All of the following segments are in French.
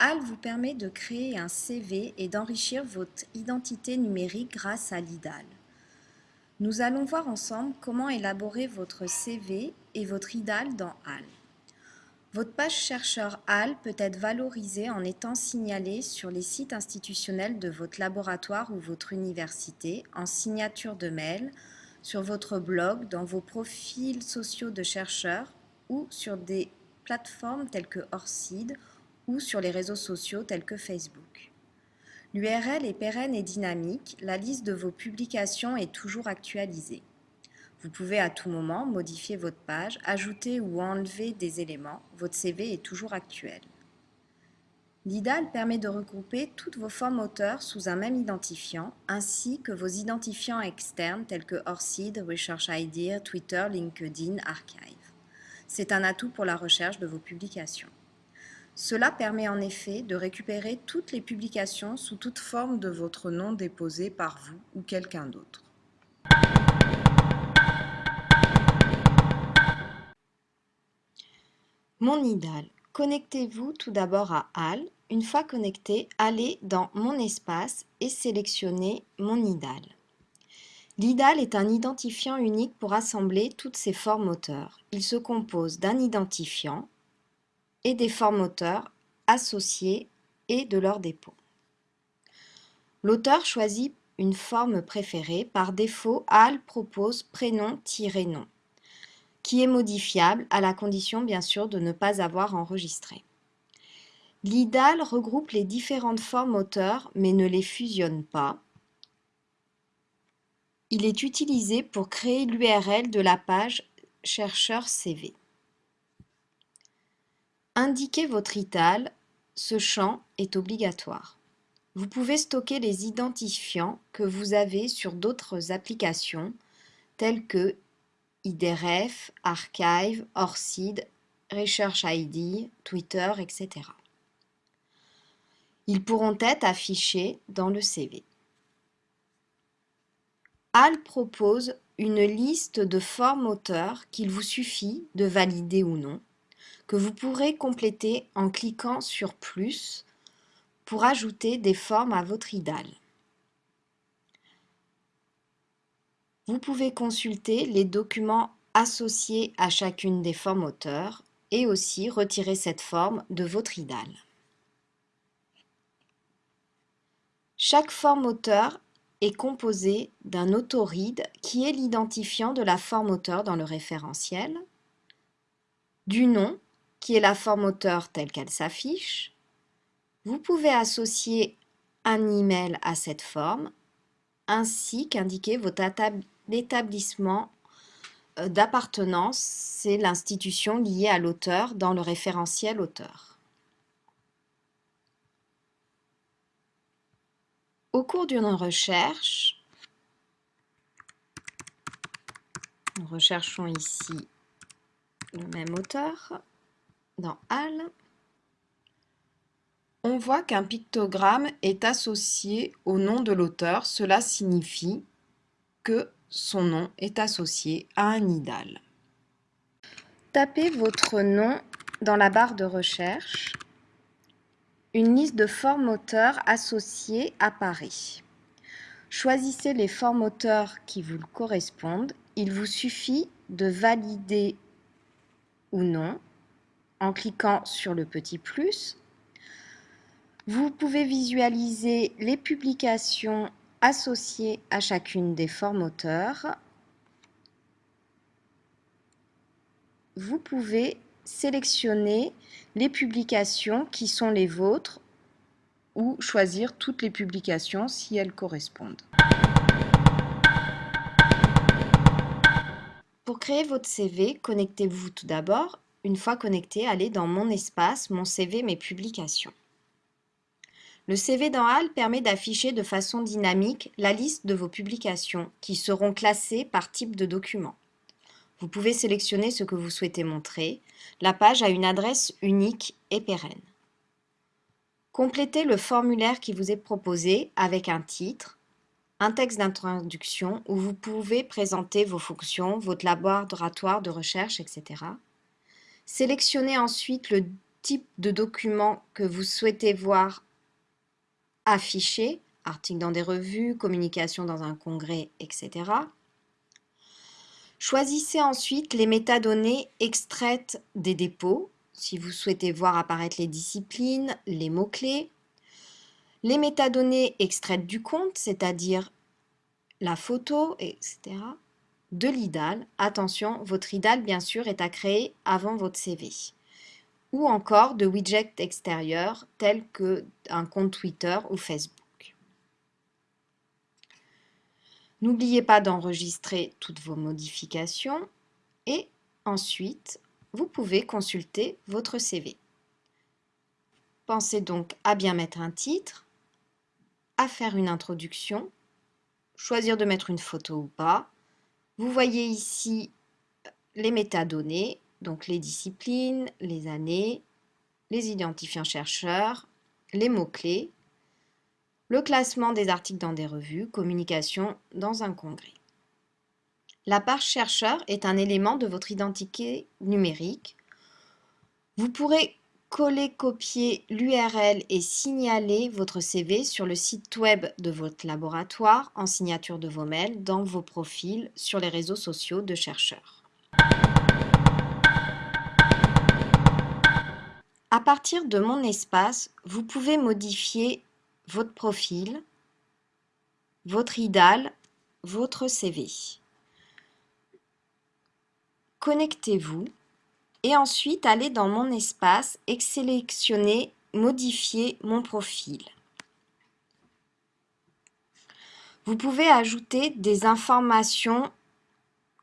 HAL vous permet de créer un CV et d'enrichir votre identité numérique grâce à l'IDAL. Nous allons voir ensemble comment élaborer votre CV et votre IDAL dans HAL. Votre page chercheur HAL peut être valorisée en étant signalée sur les sites institutionnels de votre laboratoire ou votre université, en signature de mail, sur votre blog, dans vos profils sociaux de chercheurs ou sur des plateformes telles que Orcid ou sur les réseaux sociaux tels que Facebook. L'URL est pérenne et dynamique, la liste de vos publications est toujours actualisée. Vous pouvez à tout moment modifier votre page, ajouter ou enlever des éléments, votre CV est toujours actuel. L'IDAL permet de regrouper toutes vos formes auteurs sous un même identifiant, ainsi que vos identifiants externes tels que ORCID, Research Idea, Twitter, LinkedIn, Archive. C'est un atout pour la recherche de vos publications. Cela permet en effet de récupérer toutes les publications sous toute forme de votre nom déposé par vous ou quelqu'un d'autre. Mon IDAL. Connectez-vous tout d'abord à HAL. Une fois connecté, allez dans Mon espace et sélectionnez Mon IDAL. L'IDAL est un identifiant unique pour assembler toutes ces formes auteurs. Il se compose d'un identifiant, et des formoteurs associés et de leur dépôt. L'auteur choisit une forme préférée. Par défaut, HAL propose prénom-nom, qui est modifiable à la condition bien sûr de ne pas avoir enregistré. L'IDAL regroupe les différentes formes auteurs mais ne les fusionne pas. Il est utilisé pour créer l'URL de la page chercheur CV. Indiquez votre ITAL, ce champ est obligatoire. Vous pouvez stocker les identifiants que vous avez sur d'autres applications telles que IDRF, Archive, ORCID, Research ID, Twitter, etc. Ils pourront être affichés dans le CV. HAL propose une liste de formes auteurs qu'il vous suffit de valider ou non que vous pourrez compléter en cliquant sur plus pour ajouter des formes à votre IDAL. Vous pouvez consulter les documents associés à chacune des formes auteurs et aussi retirer cette forme de votre IDAL. Chaque forme auteur est composée d'un autoride qui est l'identifiant de la forme auteur dans le référentiel, du nom qui est la forme auteur telle qu'elle s'affiche. Vous pouvez associer un email à cette forme, ainsi qu'indiquer votre établissement euh, d'appartenance, c'est l'institution liée à l'auteur dans le référentiel auteur. Au cours d'une recherche, nous recherchons ici le même auteur, dans HAL, on voit qu'un pictogramme est associé au nom de l'auteur. Cela signifie que son nom est associé à un IDAL. Tapez votre nom dans la barre de recherche. Une liste de formes auteurs associées apparaît. Choisissez les formes auteurs qui vous correspondent. Il vous suffit de valider ou non en cliquant sur le petit plus. Vous pouvez visualiser les publications associées à chacune des formes auteurs. Vous pouvez sélectionner les publications qui sont les vôtres ou choisir toutes les publications si elles correspondent. Pour créer votre CV, connectez-vous tout d'abord une fois connecté, allez dans Mon espace, Mon CV, Mes publications. Le CV dans HAL permet d'afficher de façon dynamique la liste de vos publications qui seront classées par type de document. Vous pouvez sélectionner ce que vous souhaitez montrer. La page a une adresse unique et pérenne. Complétez le formulaire qui vous est proposé avec un titre, un texte d'introduction où vous pouvez présenter vos fonctions, votre laboratoire de recherche, etc. Sélectionnez ensuite le type de document que vous souhaitez voir affiché, article dans des revues, communication dans un congrès, etc. Choisissez ensuite les métadonnées extraites des dépôts, si vous souhaitez voir apparaître les disciplines, les mots-clés, les métadonnées extraites du compte, c'est-à-dire la photo, etc., de l'IDAL. Attention, votre IDAL, bien sûr, est à créer avant votre CV. Ou encore de widgets extérieurs tels qu'un compte Twitter ou Facebook. N'oubliez pas d'enregistrer toutes vos modifications et ensuite, vous pouvez consulter votre CV. Pensez donc à bien mettre un titre, à faire une introduction, choisir de mettre une photo ou pas. Vous voyez ici les métadonnées, donc les disciplines, les années, les identifiants chercheurs, les mots-clés, le classement des articles dans des revues, communication dans un congrès. La page chercheur est un élément de votre identité numérique. Vous pourrez coller, copier l'URL et signaler votre CV sur le site web de votre laboratoire en signature de vos mails dans vos profils sur les réseaux sociaux de chercheurs. À partir de mon espace, vous pouvez modifier votre profil, votre IDAL, votre CV. Connectez-vous et ensuite allez dans mon espace et sélectionnez Modifier mon profil. Vous pouvez ajouter des informations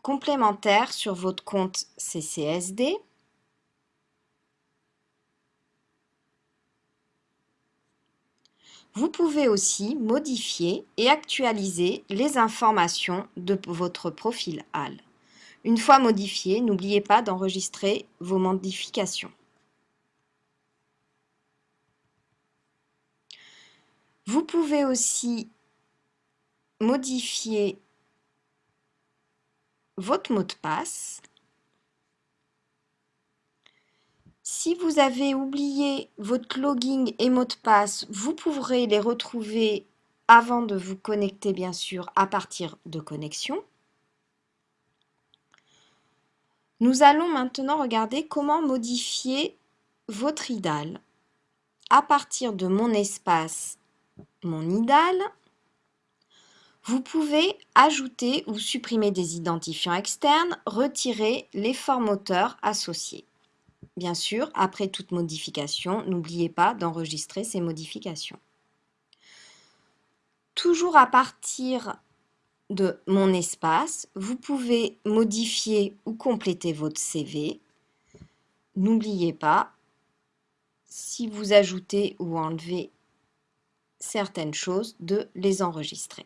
complémentaires sur votre compte CCSD Vous pouvez aussi modifier et actualiser les informations de votre profil HAL. Une fois modifié, n'oubliez pas d'enregistrer vos modifications. Vous pouvez aussi modifier votre mot de passe Si vous avez oublié votre login et mot de passe, vous pourrez les retrouver avant de vous connecter, bien sûr, à partir de connexion. Nous allons maintenant regarder comment modifier votre IDAL. À partir de mon espace, mon IDAL, vous pouvez ajouter ou supprimer des identifiants externes, retirer les formoteurs associés. Bien sûr, après toute modification, n'oubliez pas d'enregistrer ces modifications. Toujours à partir de mon espace, vous pouvez modifier ou compléter votre CV. N'oubliez pas, si vous ajoutez ou enlevez certaines choses, de les enregistrer.